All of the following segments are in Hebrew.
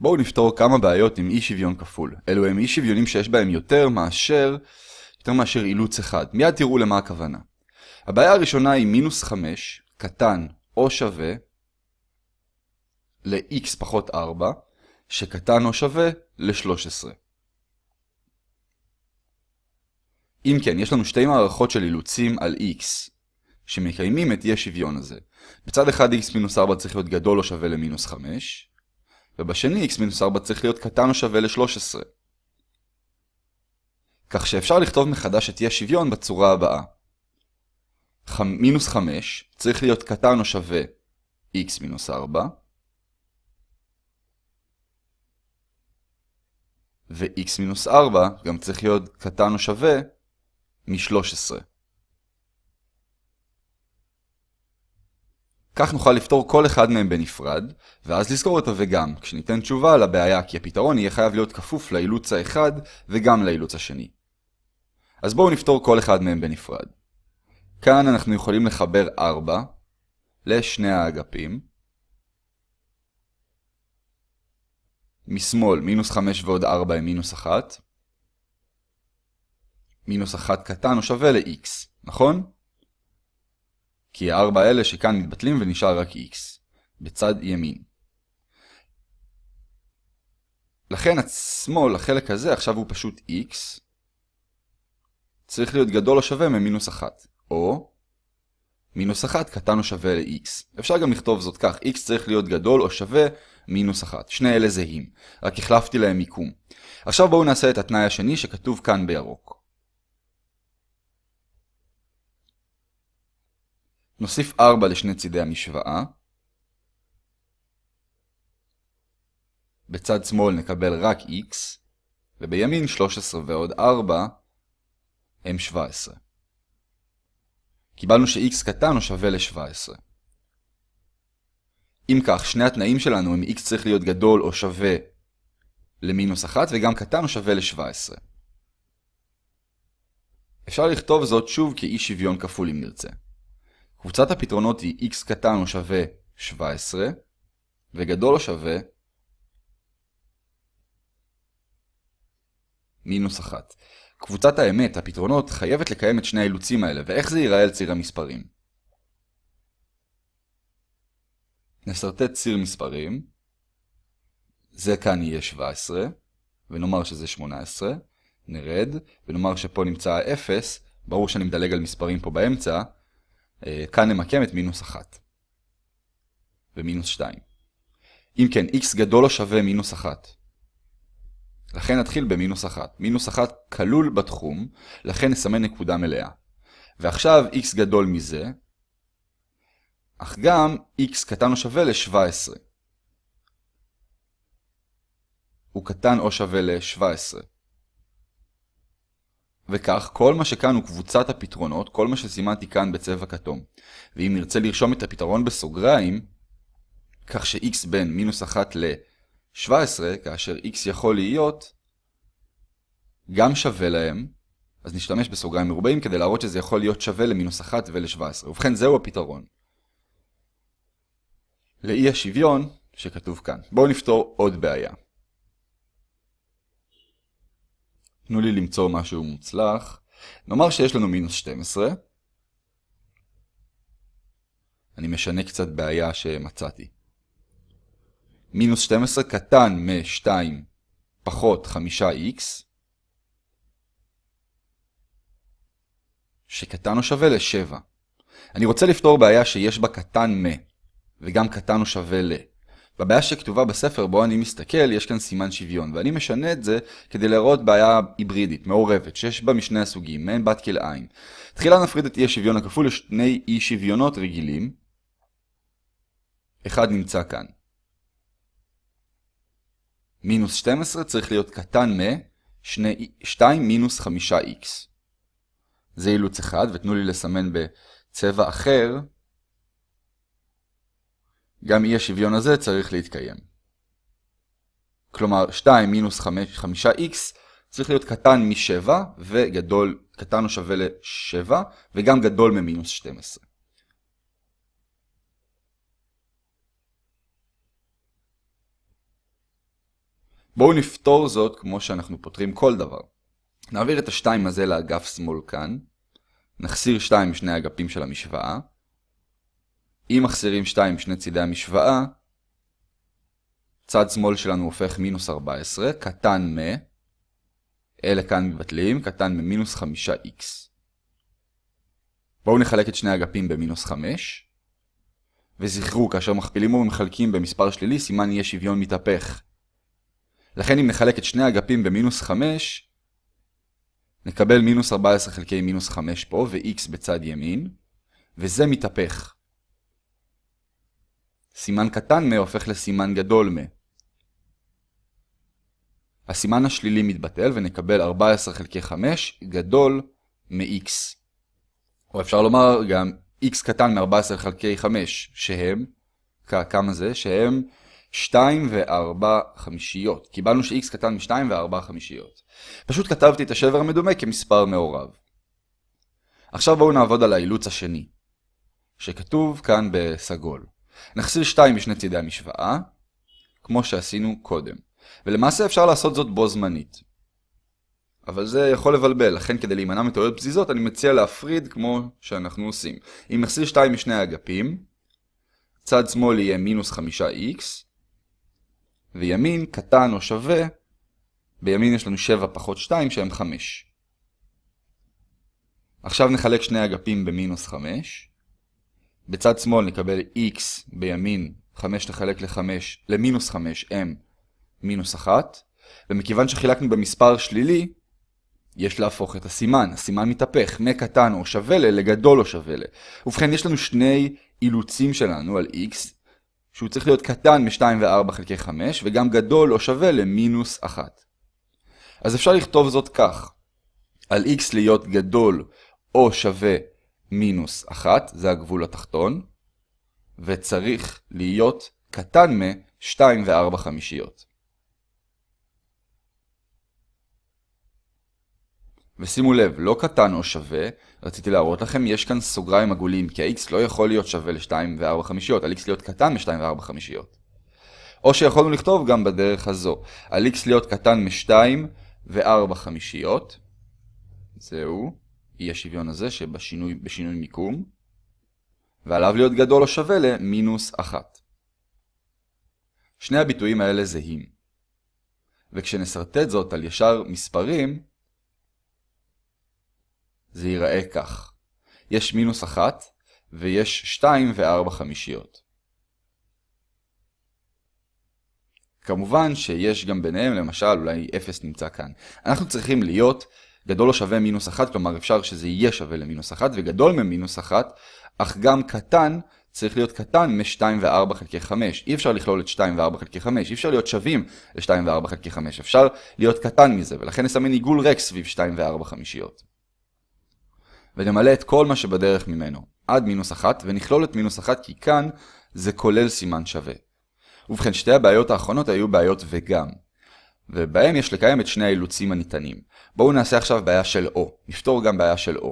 בואו נפתור כמה בעיות עם אי שוויון כפול. אלו הם אי שוויונים שיש בהם יותר מאשר, יותר מאשר אילוץ אחד. מיד תראו למה הכוונה. הבעיה הראשונה היא מינוס 5, קטן או שווה, ל-x פחות 4, שקטן או שווה ל-13. אם כן, יש לנו שתי מערכות של אילוצים על x, שמקיימים את אי השוויון הזה. בצד אחד x מינוס 4 צריך להיות גדול או שווה למינוס 5, ובשני x מינוס 4 צריך להיות קטן או שווה ל-13. כך שאפשר לכתוב מחדש את אי השוויון בצורה הבאה. מינוס 5 צריך להיות קטן או שווה x מינוס 4, ו-x מינוס 4 גם צריך להיות קטן או שווה מ-13. כך נוכל לפתור כל אחד מהם בנפרד, ואז לזכור את ה"וגם", כשניתן תשובה לבעיה כי הפתרון יהיה חייב להיות כפוף לאילוץ האחד וגם לאילוץ השני. אז בואו נפתור כל אחד מהם בנפרד. כאן אנחנו יכולים לחבר 4 לשני האגפים. משמאל מינוס 5 ועוד 4 הם מינוס 1. מינוס 1 קטן הוא שווה ל-x, נכון? כי ה-4 האלה שכאן מתבטלים ונשאר רק x, בצד ימין. לכן השמאל, החלק הזה, עכשיו הוא פשוט x, צריך להיות גדול או שווה ממינוס 1, או מינוס 1 קטן או שווה ל-x. אפשר גם לכתוב זאת כך, x צריך להיות גדול או שווה מינוס 1. שני אלה זהים, רק החלפתי להם מיקום. עכשיו בואו נעשה את התנאי השני שכתוב כאן בירוק. נוסיף 4 לשני צידי המשוואה. בצד שמאל נקבל רק x, ובימין 13 ועוד 4 הם 17. קיבלנו ש-x קטן או שווה ל-17. אם כך, שני התנאים שלנו הם x צריך להיות גדול או שווה למינוס 1 וגם קטן או שווה ל-17. אפשר לכתוב זאת שוב כאי שוויון כפול אם נרצה. קבוצת הפתרונות היא x קטן או שווה 17 וגדול או שווה מינוס 1. קבוצת האמת, הפתרונות, חייבת לקיים את שני האילוצים האלה, ואיך זה ייראה על ציר המספרים? נסרטט ציר מספרים, זה כאן יהיה 17, ונאמר שזה 18, נרד, ונאמר שפה נמצא ה-0, ברור שאני מדלג על מספרים פה באמצע, כאן נמקם את מינוס 1, ומינוס 2. אם כן, x גדול או שווה מינוס 1. לכן נתחיל במינוס 1. מינוס 1 כלול בתחום, לכן נסמן נקודה מלאה. ועכשיו x גדול מזה, אך גם x קטן או שווה ל-17. הוא קטן או שווה ל-17. וכך, כל מה שכאן הוא קבוצת הפתרונות, כל מה שסימנתי כאן בצבע כתום. ואם נרצה לרשום את הפתרון בסוגריים, כך ש-x בין מינוס 1 ל-17, כאשר x יכול להיות גם שווה להם, אז נשתמש בסוגריים מרובעים כדי להראות שזה יכול להיות שווה למינוס 1 ול-17. ובכן, זהו הפתרון. לאי השוויון שכתוב כאן. בואו נפתור עוד בעיה. תנו לי למצוא משהו מוצלח. נאמר שיש לנו מינוס 12. אני משנה קצת בעיה שמצאתי. מינוס 12 קטן מ-2 פחות 5x, שקטן או שווה ל-7. אני רוצה לפתור בעיה שיש בה קטן מ, וגם קטן או שווה ל. בבעיה שכתובה בספר בו אני מסתכל, יש כאן סימן שוויון, ואני משנה את זה כדי להראות בעיה היברידית, מעורבת, שיש בה משני הסוגים, מעין בת כלאיים. תחילה נפריד את אי השוויון הכפול לשני אי שוויונות רגילים. אחד נמצא כאן. מינוס 12 צריך להיות קטן מ-2 מינוס 5x. זה אילוץ אחד, ותנו לי לסמן בצבע אחר. גם אי השוויון הזה צריך להתקיים. כלומר, 2 מינוס 5x צריך להיות קטן מ-7 וגדול, קטן או שווה ל-7 וגם גדול ממינוס 12. בואו נפתור זאת כמו שאנחנו פותרים כל דבר. נעביר את ה-2 הזה לאגף שמאל כאן. נחסיר 2 משני האגפים של המשוואה. אם מחסירים 2 משני צידי המשוואה, צד שמאל שלנו הופך מינוס 14, קטן מ, אלה כאן מבטלים, קטן ממינוס 5x. בואו נחלק את שני האגפים במינוס 5. וזכרו, כאשר מכפילים ומחלקים במספר שלילי, סימן יהיה שוויון מתהפך. לכן אם נחלק את שני האגפים במינוס 5, נקבל מינוס 14 חלקי מינוס 5 פה, ו-x בצד ימין, וזה מתהפך. סימן קטן מ הופך לסימן גדול מ. הסימן השלילי מתבטל ונקבל 14 חלקי 5 גדול מ-x. או אפשר לומר גם x קטן מ-14 חלקי 5, שהם, כמה זה? שהם 2 ו-4 חמישיות. קיבלנו ש-x קטן מ-2 ו-4 חמישיות. פשוט כתבתי את השבר המדומה כמספר מעורב. עכשיו בואו נעבוד על האילוץ השני, שכתוב כאן בסגול. נחסיר 2 משני צידי המשוואה, כמו שעשינו קודם. ולמעשה אפשר לעשות זאת בו זמנית. אבל זה יכול לבלבל, לכן כדי להימנע מטעויות פזיזות אני מציע להפריד כמו שאנחנו עושים. אם נחסיר 2 משני האגפים, צד שמאל יהיה מינוס 5x, וימין קטן או שווה, בימין יש לנו 7 פחות 2 שהם 5. עכשיו נחלק שני אגפים במינוס 5. בצד שמאל נקבל x בימין 5 נחלק ל-5, למינוס 5 m מינוס 1, ומכיוון שחילקנו במספר שלילי, יש להפוך את הסימן. הסימן מתהפך מקטן או שווה ל לגדול או שווה ל. ובכן, יש לנו שני אילוצים שלנו על x, שהוא צריך להיות קטן מ-2 ו-4 חלקי 5, וגם גדול או שווה למינוס 1. אז אפשר לכתוב זאת כך, על x להיות גדול או שווה מינוס 1, זה הגבול התחתון, וצריך להיות קטן מ-2 ו-4 חמישיות. ושימו לב, לא קטן או שווה, רציתי להראות לכם, יש כאן סוגריים עגולים, כי ה-x לא יכול להיות שווה ל-2 ו-4 חמישיות, על x להיות קטן מ-2 ו-4 חמישיות. או שיכולנו לכתוב גם בדרך הזו, על x להיות קטן מ-2 ו-4 חמישיות, זהו, אי השוויון הזה שבשינוי בשינוי מיקום, ועליו להיות גדול או שווה למינוס 1. שני הביטויים האלה זהים. וכשנסרטט זאת על ישר מספרים, זה ייראה כך. יש מינוס 1 ויש 2 ו-4 חמישיות. כמובן שיש גם ביניהם, למשל, אולי 0 נמצא כאן. אנחנו צריכים להיות גדול או שווה מינוס 1, כלומר אפשר שזה יהיה שווה למינוס 1, וגדול ממינוס 1, אך גם קטן צריך להיות קטן מ-2 ו-4 חלקי 5. אי אפשר לכלול את 2 ו-4 חלקי 5, אי אפשר להיות שווים ל-2 ו-4 חלקי 5, אפשר להיות קטן מזה, ולכן נסמן עיגול ריק סביב 2 ו-4 חמישיות. ונמלא את כל מה שבדרך ממנו, עד מינוס 1, ונכלול את מינוס 1 כי כאן זה כולל סימן שווה. ובכן, שתי הבעיות האחרונות היו בעיות וגם. ובהם יש לקיים את שני האילוצים הניתנים. בואו נעשה עכשיו בעיה של O. נפתור גם בעיה של O.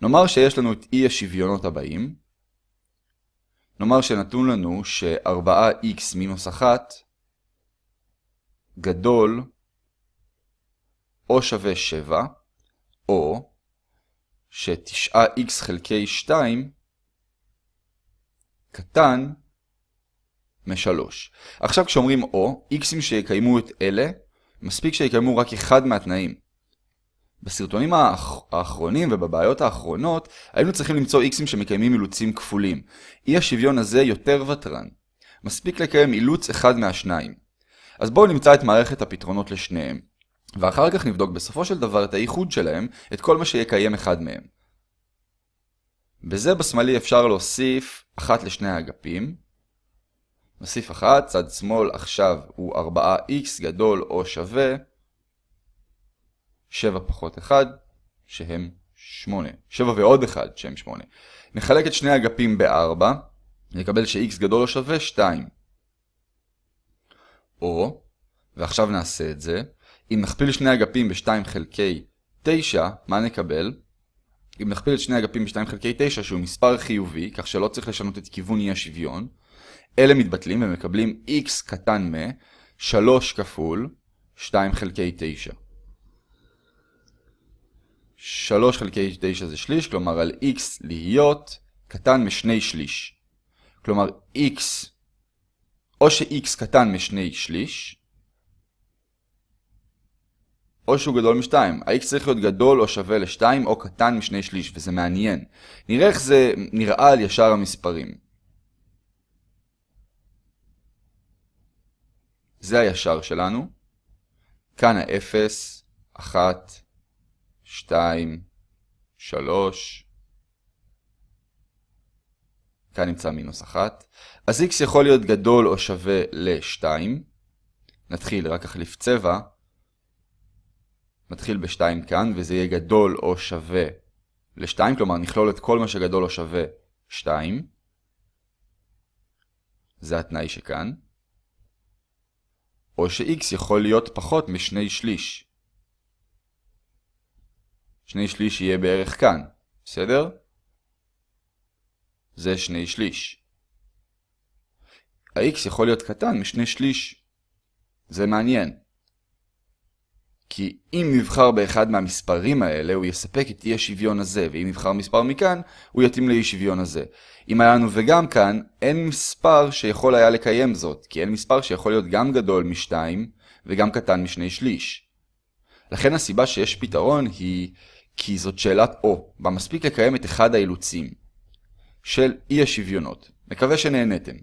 נאמר שיש לנו את אי השוויונות הבאים. נאמר שנתון לנו ש-4x מינוס 1 גדול או שווה 7, או ש-9x חלקי 2 קטן מ-3. עכשיו כשאומרים או, x'ים שיקיימו את אלה, מספיק שיקיימו רק אחד מהתנאים. בסרטונים האח... האחרונים ובבעיות האחרונות, היינו צריכים למצוא x'ים שמקיימים אילוצים כפולים. אי השוויון הזה יותר ותרן. מספיק לקיים אילוץ אחד מהשניים. אז בואו נמצא את מערכת הפתרונות לשניהם. ואחר כך נבדוק בסופו של דבר את הייחוד שלהם, את כל מה שיקיים אחד מהם. בזה בשמאלי אפשר להוסיף אחת לשני האגפים. נוסיף אחת, צד שמאל עכשיו הוא 4x גדול או שווה 7 פחות 1 שהם 8. 7 ועוד 1 שהם 8. נחלק את שני האגפים ב-4, נקבל ש-x גדול או שווה 2. או, ועכשיו נעשה את זה, אם נכפיל שני אגפים ב-2 חלקי 9, מה נקבל? אם נכפיל את שני אגפים ב-2 חלקי 9, שהוא מספר חיובי, כך שלא צריך לשנות את כיוון אי השוויון, אלה מתבטלים ומקבלים x קטן מ, 3 כפול 2 חלקי 9. 3 חלקי 9 זה שליש, כלומר על x להיות קטן משני שליש. כלומר x, או ש-x קטן משני שליש, או שהוא גדול מ-2. ה-x צריך להיות גדול או שווה ל-2 או קטן משני שליש, וזה מעניין. נראה איך זה נראה על ישר המספרים. זה הישר שלנו. כאן ה-0, 1, 2, 3. כאן נמצא מינוס 1. אז x יכול להיות גדול או שווה ל-2. נתחיל, רק אחליף צבע. נתחיל ב-2 כאן, וזה יהיה גדול או שווה ל-2, כלומר נכלול את כל מה שגדול או שווה 2. זה התנאי שכאן. או ש-x יכול להיות פחות משני שליש. שני שליש יהיה בערך כאן, בסדר? זה שני שליש. ה-x יכול להיות קטן משני שליש. זה מעניין. כי אם נבחר באחד מהמספרים האלה, הוא יספק את אי השוויון הזה, ואם נבחר מספר מכאן, הוא יתאים לאי שוויון הזה. אם היה לנו וגם כאן, אין מספר שיכול היה לקיים זאת, כי אין מספר שיכול להיות גם גדול משתיים, וגם קטן משני שליש. לכן הסיבה שיש פתרון היא כי זאת שאלת או, בה מספיק לקיים את אחד האילוצים של אי השוויונות. מקווה שנהנתם.